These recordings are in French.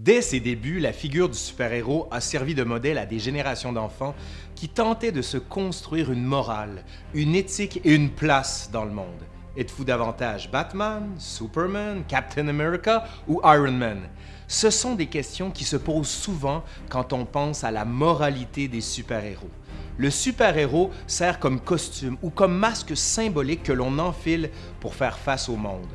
Dès ses débuts, la figure du super-héros a servi de modèle à des générations d'enfants qui tentaient de se construire une morale, une éthique et une place dans le monde. Êtes-vous davantage Batman, Superman, Captain America ou Iron Man? Ce sont des questions qui se posent souvent quand on pense à la moralité des super-héros. Le super-héros sert comme costume ou comme masque symbolique que l'on enfile pour faire face au monde.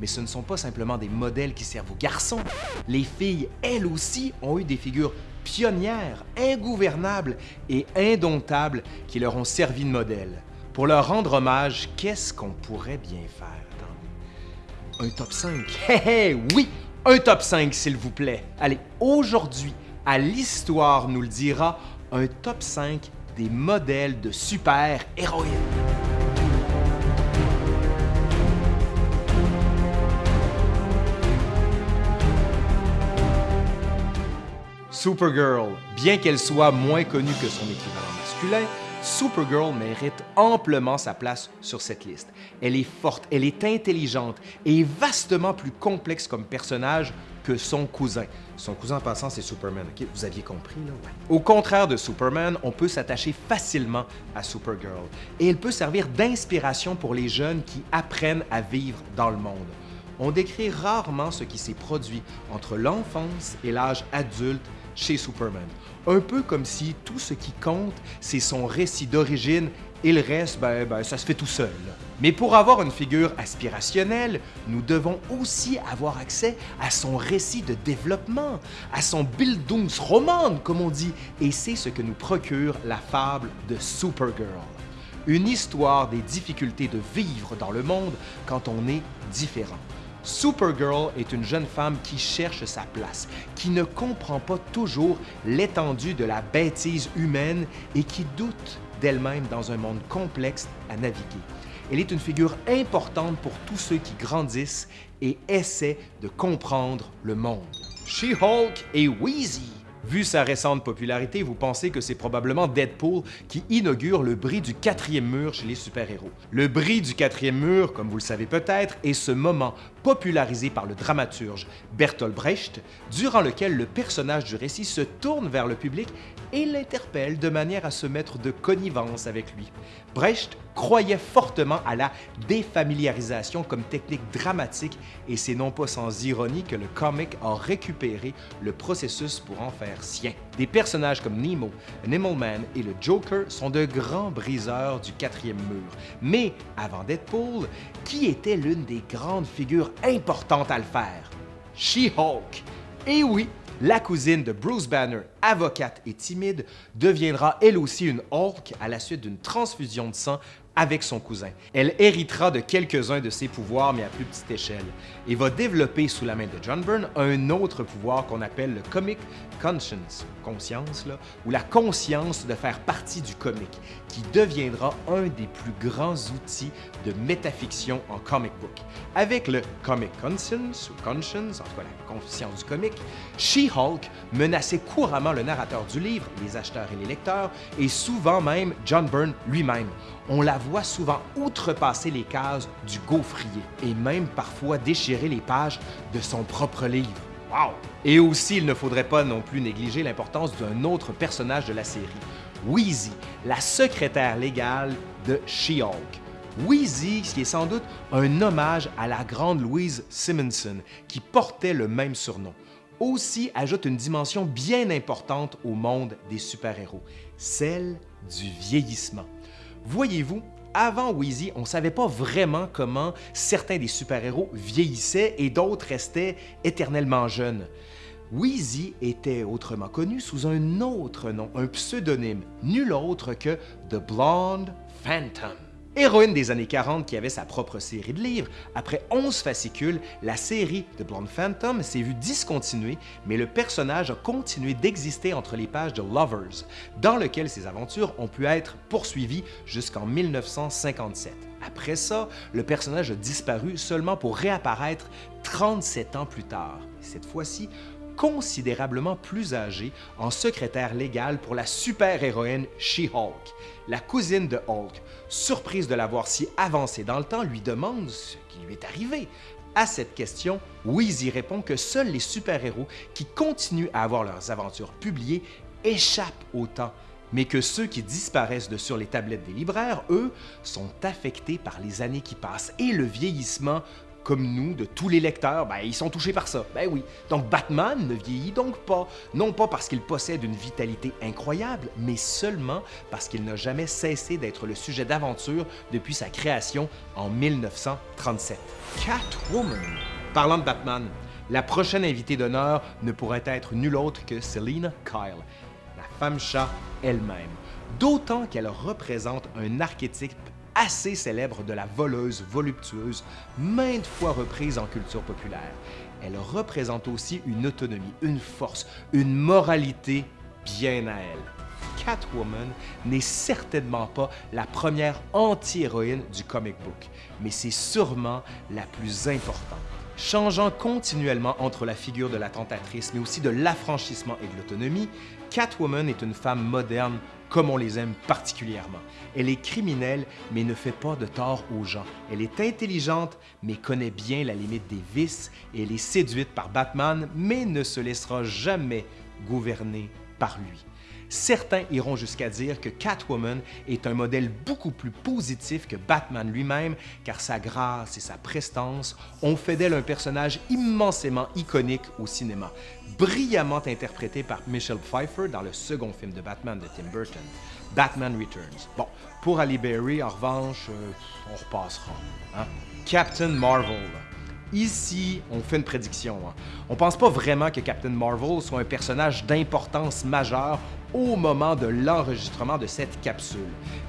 Mais ce ne sont pas simplement des modèles qui servent aux garçons. Les filles, elles aussi, ont eu des figures pionnières, ingouvernables et indomptables qui leur ont servi de modèle. Pour leur rendre hommage, qu'est-ce qu'on pourrait bien faire? Un top 5? Hé hé, oui! Un top 5, s'il vous plaît. Allez, aujourd'hui, à l'Histoire nous le dira, un top 5 des modèles de super-héroïnes. Supergirl, bien qu'elle soit moins connue que son équivalent masculin, Supergirl mérite amplement sa place sur cette liste. Elle est forte, elle est intelligente et vastement plus complexe comme personnage que son cousin. Son cousin en passant, c'est Superman? Vous aviez compris, là? Au contraire de Superman, on peut s'attacher facilement à Supergirl et elle peut servir d'inspiration pour les jeunes qui apprennent à vivre dans le monde. On décrit rarement ce qui s'est produit entre l'enfance et l'âge adulte chez Superman. Un peu comme si tout ce qui compte, c'est son récit d'origine et le reste, ben, ben, ça se fait tout seul. Mais pour avoir une figure aspirationnelle, nous devons aussi avoir accès à son récit de développement, à son Bildungsroman, comme on dit, et c'est ce que nous procure la fable de Supergirl. Une histoire des difficultés de vivre dans le monde quand on est différent. Supergirl est une jeune femme qui cherche sa place, qui ne comprend pas toujours l'étendue de la bêtise humaine et qui doute d'elle-même dans un monde complexe à naviguer. Elle est une figure importante pour tous ceux qui grandissent et essaient de comprendre le monde. She-Hulk et Wheezy Vu sa récente popularité, vous pensez que c'est probablement Deadpool qui inaugure le bris du quatrième mur chez les super-héros. Le bris du quatrième mur, comme vous le savez peut-être, est ce moment popularisé par le dramaturge Bertolt Brecht, durant lequel le personnage du récit se tourne vers le public et l'interpelle de manière à se mettre de connivence avec lui. Brecht croyait fortement à la défamiliarisation comme technique dramatique et c'est non pas sans ironie que le comic a récupéré le processus pour en faire sien. Des personnages comme Nemo, Man et le Joker sont de grands briseurs du quatrième mur. Mais avant Deadpool, qui était l'une des grandes figures importantes à le faire? She-Hulk. Et oui, la cousine de Bruce Banner, avocate et timide, deviendra elle aussi une Hulk à la suite d'une transfusion de sang avec son cousin. Elle héritera de quelques-uns de ses pouvoirs, mais à plus petite échelle, et va développer sous la main de John Byrne un autre pouvoir qu'on appelle le Comic Conscience, conscience, là, ou la conscience de faire partie du comic, qui deviendra un des plus grands outils de métafiction en comic book. Avec le Comic Conscience, ou Conscience, en tout cas la conscience du comic, She-Hulk menaçait couramment le narrateur du livre, les acheteurs et les lecteurs, et souvent même John Byrne lui-même. On la souvent outrepasser les cases du gaufrier et même parfois déchirer les pages de son propre livre. Wow! Et aussi, il ne faudrait pas non plus négliger l'importance d'un autre personnage de la série, Wheezy, la secrétaire légale de She-Hulk. Wheezy, qui est sans doute un hommage à la grande Louise Simonson, qui portait le même surnom, aussi ajoute une dimension bien importante au monde des super-héros, celle du vieillissement. Voyez-vous, avant Wheezy, on ne savait pas vraiment comment certains des super-héros vieillissaient et d'autres restaient éternellement jeunes. Wheezy était autrement connu sous un autre nom, un pseudonyme, nul autre que The Blonde Phantom. Héroïne des années 40 qui avait sa propre série de livres, après 11 fascicules, la série de Blonde Phantom s'est vue discontinuer, mais le personnage a continué d'exister entre les pages de Lovers, dans lequel ses aventures ont pu être poursuivies jusqu'en 1957. Après ça, le personnage a disparu seulement pour réapparaître 37 ans plus tard. Cette fois-ci, considérablement plus âgée en secrétaire légal pour la super-héroïne She-Hulk. La cousine de Hulk, surprise de la voir si avancée dans le temps, lui demande ce qui lui est arrivé. À cette question, Weezy répond que seuls les super-héros qui continuent à avoir leurs aventures publiées échappent au temps, mais que ceux qui disparaissent de sur les tablettes des libraires, eux, sont affectés par les années qui passent et le vieillissement comme nous, de tous les lecteurs, ben, ils sont touchés par ça. Ben oui. Donc Batman ne vieillit donc pas. Non pas parce qu'il possède une vitalité incroyable, mais seulement parce qu'il n'a jamais cessé d'être le sujet d'aventure depuis sa création en 1937. Catwoman. Parlant de Batman, la prochaine invitée d'honneur ne pourrait être nulle autre que Selina Kyle, la femme chat elle-même. D'autant qu'elle représente un archétype assez célèbre de la voleuse voluptueuse, maintes fois reprise en culture populaire. Elle représente aussi une autonomie, une force, une moralité bien à elle. Catwoman n'est certainement pas la première anti-héroïne du comic book, mais c'est sûrement la plus importante. Changeant continuellement entre la figure de la tentatrice, mais aussi de l'affranchissement et de l'autonomie, Catwoman est une femme moderne comme on les aime particulièrement. Elle est criminelle, mais ne fait pas de tort aux gens. Elle est intelligente, mais connaît bien la limite des vices, elle est séduite par Batman, mais ne se laissera jamais gouverner par lui. Certains iront jusqu'à dire que Catwoman est un modèle beaucoup plus positif que Batman lui-même, car sa grâce et sa prestance ont fait d'elle un personnage immensément iconique au cinéma, brillamment interprété par Michelle Pfeiffer dans le second film de Batman de Tim Burton, Batman Returns. Bon, pour Ali Berry, en revanche, euh, on repassera. Hein? Captain Marvel. Ici, on fait une prédiction. Hein. On pense pas vraiment que Captain Marvel soit un personnage d'importance majeure au moment de l'enregistrement de cette capsule.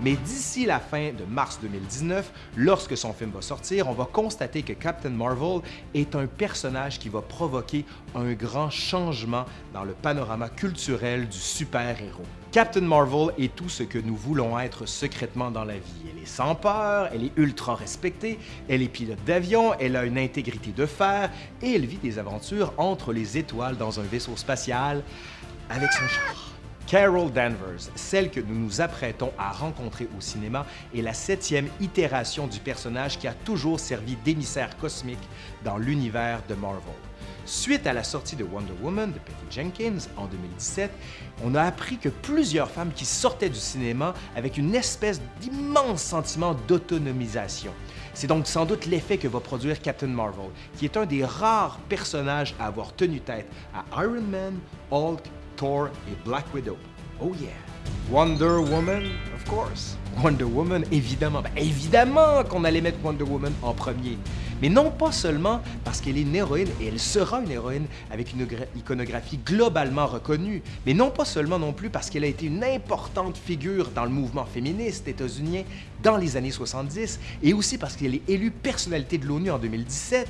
Mais d'ici la fin de mars 2019, lorsque son film va sortir, on va constater que Captain Marvel est un personnage qui va provoquer un grand changement dans le panorama culturel du super-héros. Captain Marvel est tout ce que nous voulons être secrètement dans la vie. Elle est sans peur, elle est ultra respectée, elle est pilote d'avion, elle a une intégrité de fer et elle vit des aventures entre les étoiles dans un vaisseau spatial avec son char. Carol Danvers, celle que nous nous apprêtons à rencontrer au cinéma, est la septième itération du personnage qui a toujours servi d'émissaire cosmique dans l'univers de Marvel. Suite à la sortie de Wonder Woman de Patty Jenkins en 2017, on a appris que plusieurs femmes qui sortaient du cinéma avec une espèce d'immense sentiment d'autonomisation. C'est donc sans doute l'effet que va produire Captain Marvel, qui est un des rares personnages à avoir tenu tête à Iron Man, Hulk, Thor et Black Widow. Oh yeah! Wonder Woman, of course. Wonder Woman, évidemment. Ben, évidemment qu'on allait mettre Wonder Woman en premier. Mais non pas seulement parce qu'elle est une héroïne, et elle sera une héroïne avec une iconographie globalement reconnue, mais non pas seulement non plus parce qu'elle a été une importante figure dans le mouvement féministe états-unien dans les années 70, et aussi parce qu'elle est élue personnalité de l'ONU en 2017,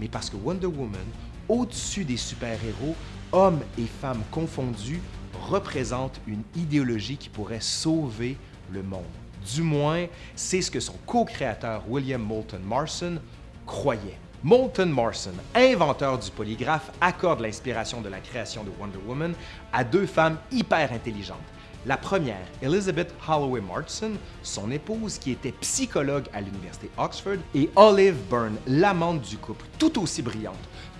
mais parce que Wonder Woman, au-dessus des super-héros, hommes et femmes confondus, représente une idéologie qui pourrait sauver le monde. Du moins, c'est ce que son co-créateur William Moulton Marson croyait. Moulton Marson, inventeur du polygraphe, accorde l'inspiration de la création de Wonder Woman à deux femmes hyper intelligentes. La première, Elizabeth Holloway Marson, son épouse qui était psychologue à l'Université Oxford, et Olive Byrne, l'amante du couple, tout aussi brillante,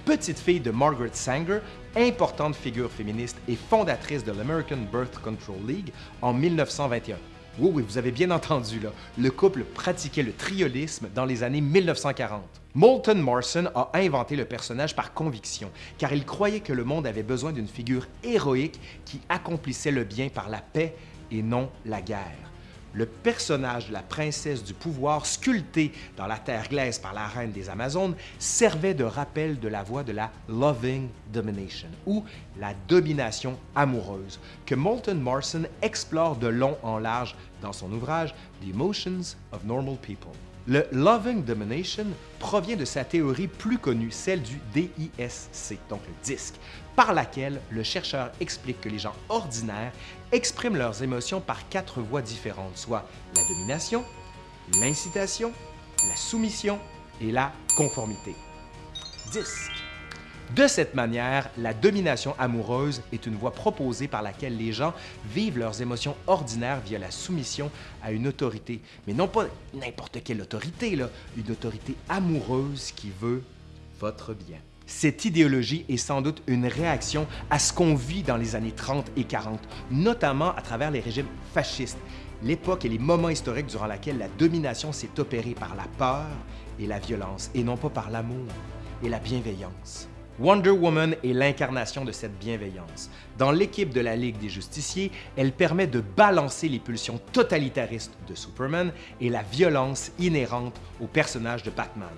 petite fille de Margaret Sanger, importante figure féministe et fondatrice de l'American Birth Control League en 1921. Oui, oui, vous avez bien entendu, là. Le couple pratiquait le triolisme dans les années 1940. Moulton Marson a inventé le personnage par conviction, car il croyait que le monde avait besoin d'une figure héroïque qui accomplissait le bien par la paix et non la guerre le personnage de la princesse du pouvoir sculpté dans la terre glaise par la reine des Amazones servait de rappel de la voie de la loving domination ou la domination amoureuse que Moulton Marson explore de long en large dans son ouvrage The Emotions of Normal People. Le Loving Domination provient de sa théorie plus connue, celle du DISC, donc le disque, par laquelle le chercheur explique que les gens ordinaires expriment leurs émotions par quatre voies différentes, soit la domination, l'incitation, la soumission et la conformité. Disque. De cette manière, la domination amoureuse est une voie proposée par laquelle les gens vivent leurs émotions ordinaires via la soumission à une autorité. Mais non pas n'importe quelle autorité, là, une autorité amoureuse qui veut votre bien. Cette idéologie est sans doute une réaction à ce qu'on vit dans les années 30 et 40, notamment à travers les régimes fascistes, l'époque et les moments historiques durant lesquels la domination s'est opérée par la peur et la violence, et non pas par l'amour et la bienveillance. Wonder Woman est l'incarnation de cette bienveillance. Dans l'équipe de la Ligue des Justiciers, elle permet de balancer les pulsions totalitaristes de Superman et la violence inhérente au personnage de Batman.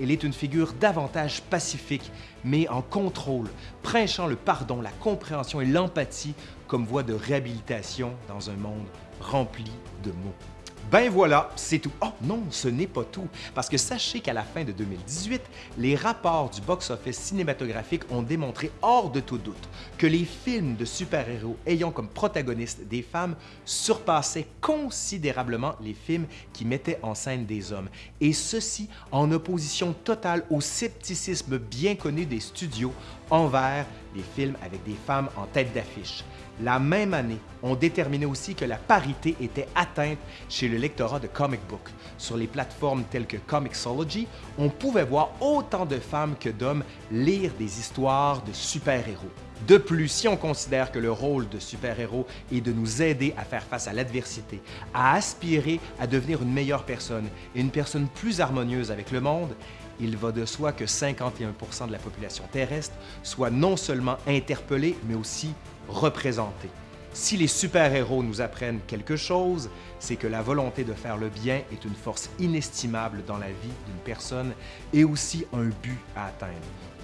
Elle est une figure davantage pacifique, mais en contrôle, prêchant le pardon, la compréhension et l'empathie comme voie de réhabilitation dans un monde rempli de mots. Ben voilà, c'est tout. Oh non, ce n'est pas tout, parce que sachez qu'à la fin de 2018, les rapports du box-office cinématographique ont démontré hors de tout doute que les films de super-héros ayant comme protagonistes des femmes surpassaient considérablement les films qui mettaient en scène des hommes, et ceci en opposition totale au scepticisme bien connu des studios envers les films avec des femmes en tête d'affiche. La même année, on déterminait aussi que la parité était atteinte chez le lectorat de comic book. Sur les plateformes telles que Comixology, on pouvait voir autant de femmes que d'hommes lire des histoires de super-héros. De plus, si on considère que le rôle de super-héros est de nous aider à faire face à l'adversité, à aspirer à devenir une meilleure personne et une personne plus harmonieuse avec le monde, il va de soi que 51% de la population terrestre soit non seulement interpellée, mais aussi représentée. Si les super-héros nous apprennent quelque chose, c'est que la volonté de faire le bien est une force inestimable dans la vie d'une personne et aussi un but à atteindre,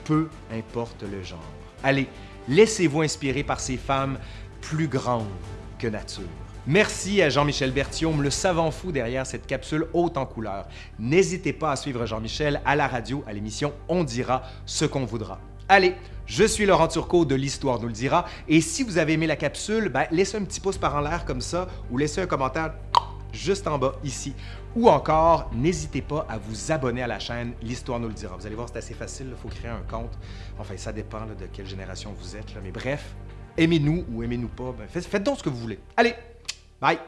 peu importe le genre. Allez, laissez-vous inspirer par ces femmes plus grandes que nature. Merci à Jean-Michel Berthiaume, le savant fou derrière cette capsule haute en couleurs. N'hésitez pas à suivre Jean-Michel à la radio à l'émission On dira ce qu'on voudra. Allez, je suis Laurent Turcot de l'Histoire nous le dira, et si vous avez aimé la capsule, ben, laissez un petit pouce par en l'air comme ça, ou laissez un commentaire juste en bas ici. Ou encore, n'hésitez pas à vous abonner à la chaîne L'Histoire nous le dira. Vous allez voir, c'est assez facile, il faut créer un compte. Enfin, ça dépend de quelle génération vous êtes, mais bref, aimez-nous ou aimez-nous pas, ben, faites donc ce que vous voulez. Allez, Bye.